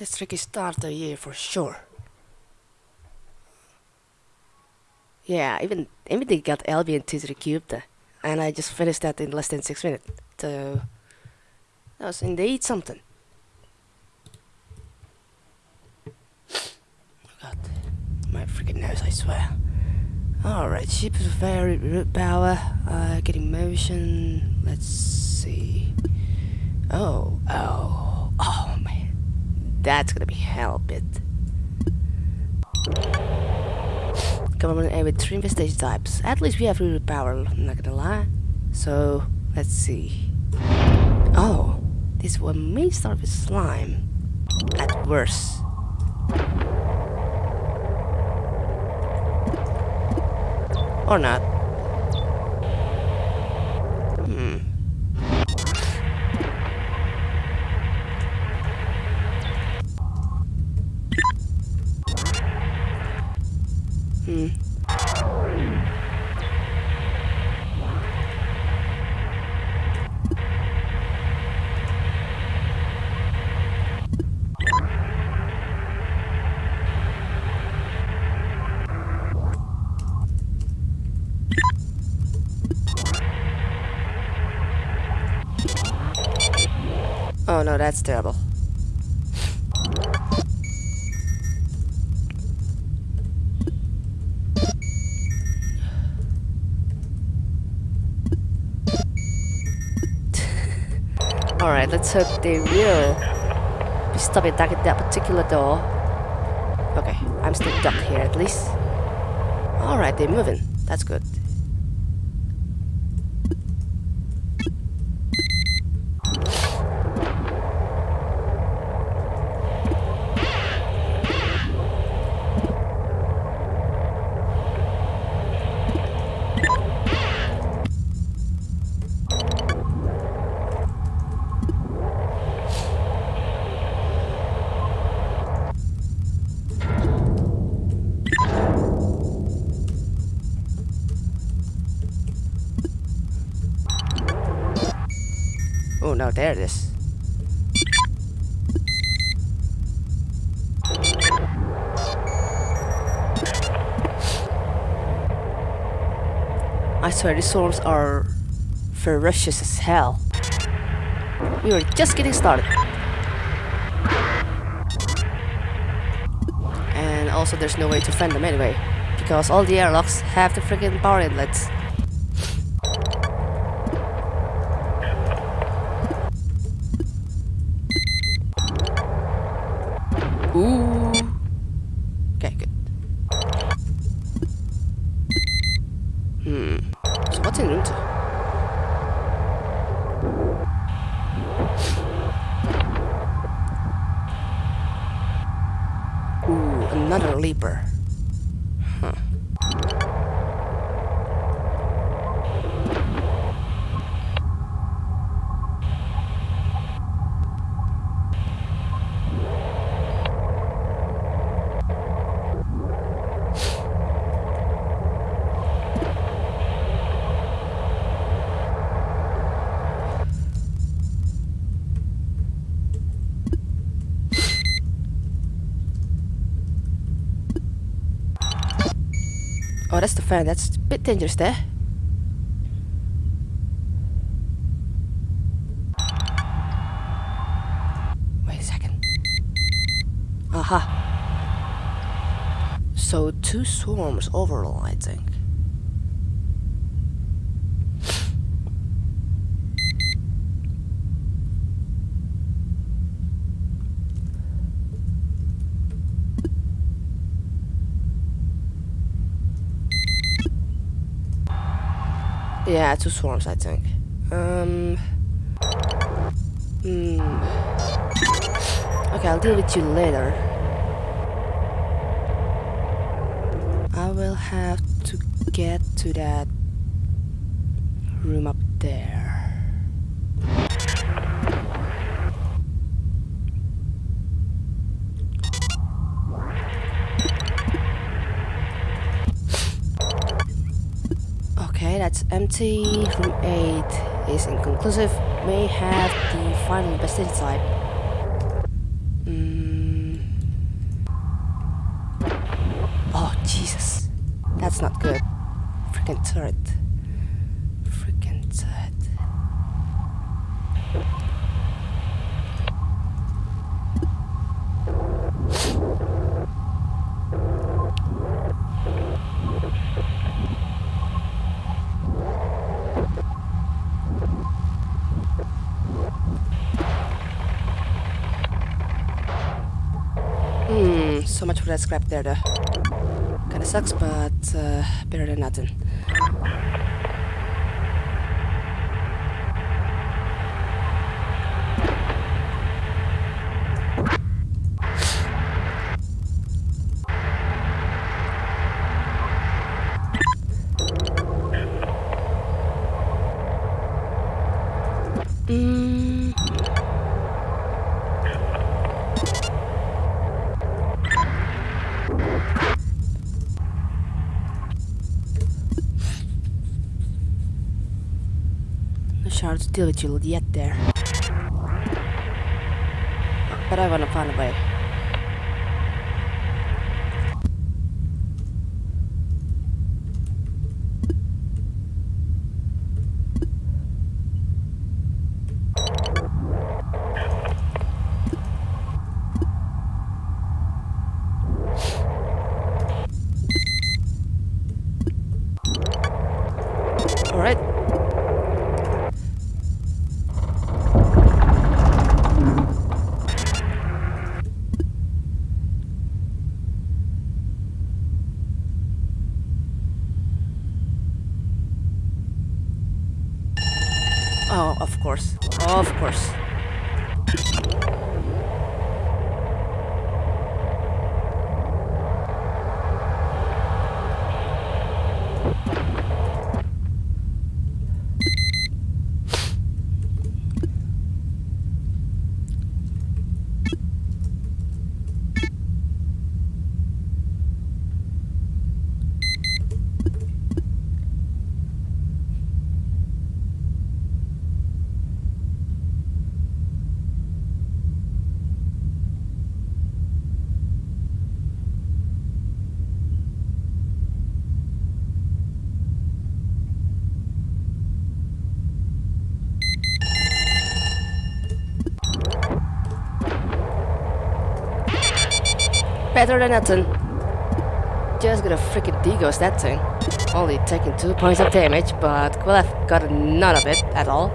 This tricky start the year for sure. Yeah, even even they got 2 to the cube there. And I just finished that in less than 6 minutes. So that was indeed something. God, my freaking nose, I swear. Alright, ship is very root power, uh, getting motion, let's see. Oh, oh, oh. That's gonna be hell bit. Government aid with three investigation types. At least we have root power, I'm not gonna lie. So, let's see. Oh, this one may start with slime. At worst. Or not. That's terrible. Alright, let's hope they will be stopping back at that particular door. Okay, I'm still stuck here at least. Alright, they're moving. That's good. No, there it is. I swear these storms are ferocious as hell. We were just getting started. And also there's no way to fend them anyway. Because all the airlocks have the freaking power inlets. Ooh. Okay, good. Hmm. So what's in winter? Ooh, another leaper. Oh, that's the fan. That's a bit dangerous there. Wait a second. Aha. So two swarms overall, I think. Yeah, two swarms, I think. Um. Hmm. Okay, I'll deal with you later. I will have to get to that room up there. Okay, that's empty. Room 8 is inconclusive. May have the final pesticide. Mm. Oh, Jesus. That's not good. Freaking turret. Hmm, so much for that scrap there though. Kinda sucks, but uh, better than nothing. Mm. No shards diligent yet there. But I wanna find a way. Alright. Oh, of course. Of course. Better than nothing. Just gonna freaking deghost that thing. Only taking two points of damage, but could have gotten none of it at all.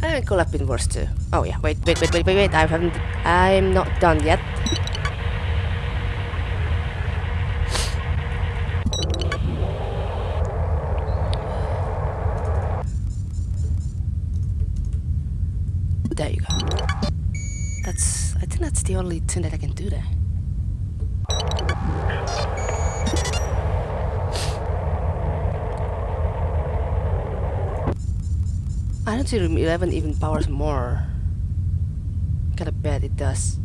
And could have been worse too. Oh yeah, wait, wait, wait, wait, wait, wait, I haven't, I'm not done yet. There you go. That's, I think that's the only thing that I can do there. I don't see room 11 even powers more. Gotta bet it does.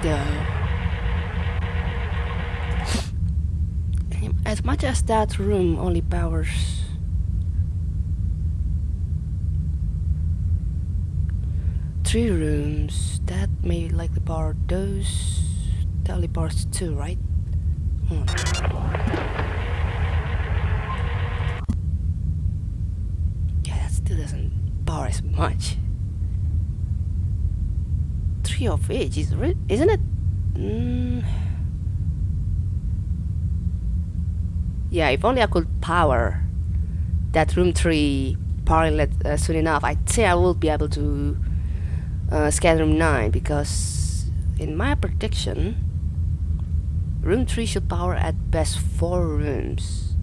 Though. As much as that room only powers three rooms, that may likely power those. That only powers two, right? Hmm. Yeah, that still doesn't power as much. Of Age, is isn't it? Mm. Yeah, if only I could power that room 3 powering it uh, soon enough, I'd say I will be able to uh, scan room 9 because in my prediction, room 3 should power at best 4 rooms.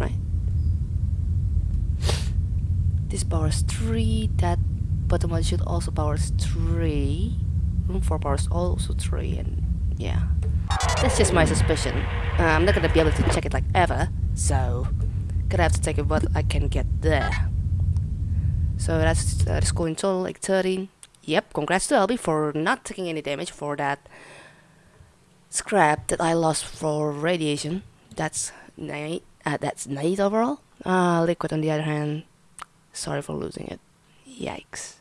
Right? This powers 3, that bottom one should also powers 3. Room 4 powers also 3, and yeah. That's just my suspicion. Uh, I'm not gonna be able to check it like ever, so gonna have to take it what I can get there. So that's uh, the score in total, like 13. Yep, congrats to Elby for not taking any damage for that scrap that I lost for radiation. That's nine. Uh, that's nine overall. Uh, liquid on the other hand. Sorry for losing it. Yikes.